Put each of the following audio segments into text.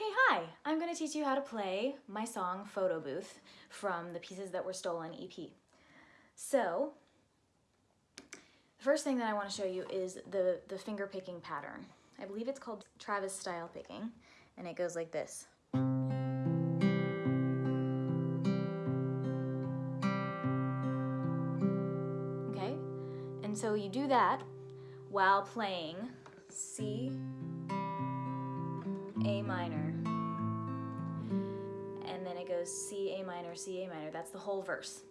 Okay, hi! I'm going to teach you how to play my song Photo Booth from the Pieces That Were Stolen EP. So, the first thing that I want to show you is the, the finger picking pattern. I believe it's called Travis style picking, and it goes like this. Okay? And so you do that while playing C, a minor. And then it goes C, A minor, C, A minor. That's the whole verse.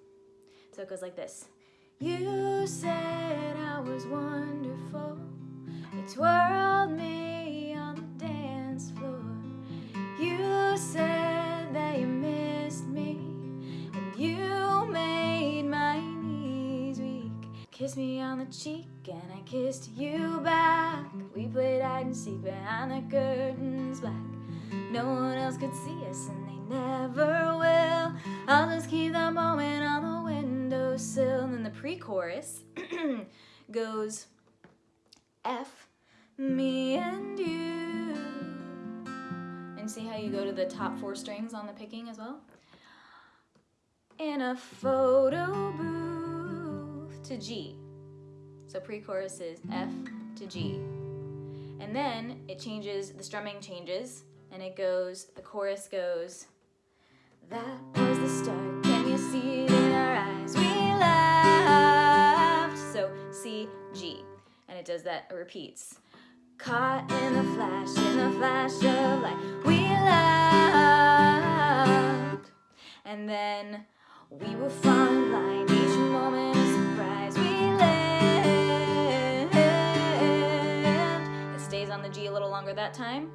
So it goes like this. You said I was wonderful. You twirled me Kissed me on the cheek and I kissed you back. We played hide and seek behind the curtains black. No one else could see us and they never will. I'll just keep that moment on the windowsill. And then the pre-chorus goes F, me and you. And see how you go to the top four strings on the picking as well? In a photo booth to G. So pre-chorus is F to G. And then it changes, the strumming changes, and it goes, the chorus goes, That was the start, can you see it in our eyes? We laughed. So C, G. And it does that, it repeats. Caught in the flash, in the flash of light, we laughed. And then we were blind, each moment a surprise, we on the G a little longer that time.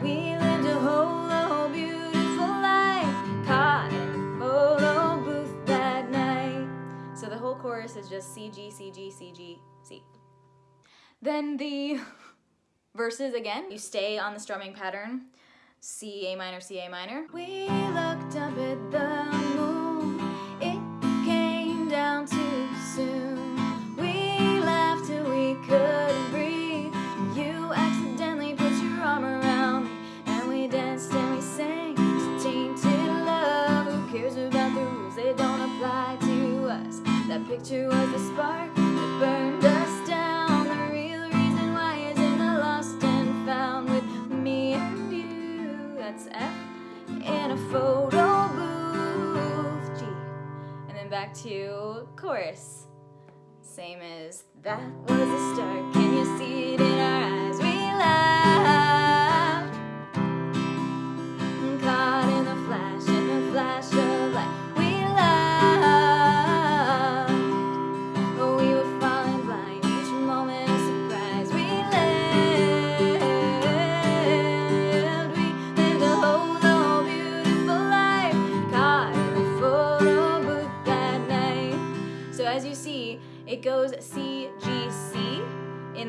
We lived a whole, a whole beautiful life, caught in the photo booth that night. So the whole chorus is just C, G, C, G, C, G, C. Then the verses again, you stay on the strumming pattern, C, A minor, C, A minor. We looked up at the moon, to chorus. Same as that was the start. Can you see it in our eyes? We laughed. Caught in the flash, in the flash of light.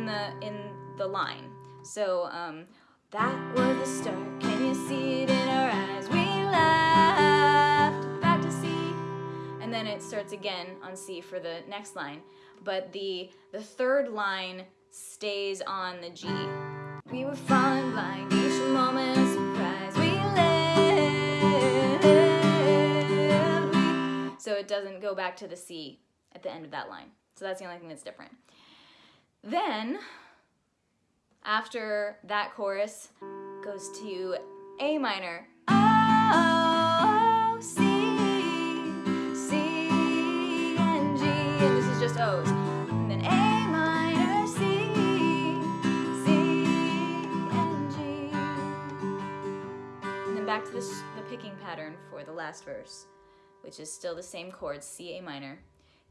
In the, in the line. So um, that was the start. Can you see it in our eyes? We laughed. Back to C. And then it starts again on C for the next line. But the, the third line stays on the G. We were falling blind, each moment a surprise. We lived. So it doesn't go back to the C at the end of that line. So that's the only thing that's different. Then, after that chorus, goes to A minor. Oh, C, C, and G, and this is just O's. And then A minor, C, C, and G. And then back to the, the picking pattern for the last verse, which is still the same chords, C, A minor,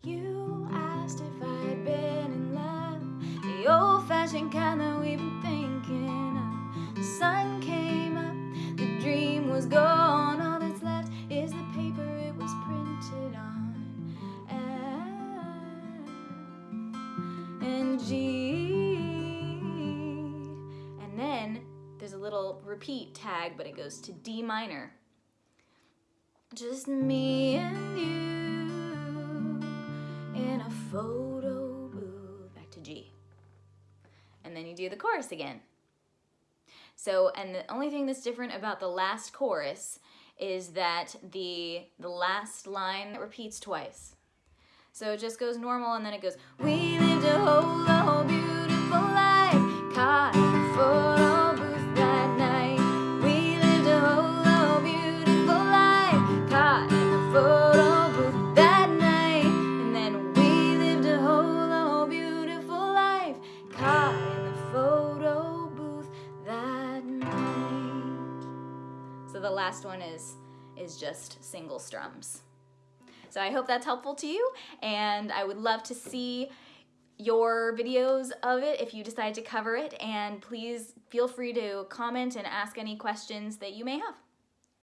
you kind thinking of. The sun came up, the dream was gone. All that's left is the paper it was printed on. And G And then there's a little repeat tag, but it goes to D minor. Just me and you in a photo do the chorus again. So, and the only thing that's different about the last chorus is that the the last line repeats twice. So it just goes normal and then it goes, We lived a whole, whole beautiful life, caught last one is is just single strums. So I hope that's helpful to you, and I would love to see your videos of it if you decide to cover it, and please feel free to comment and ask any questions that you may have.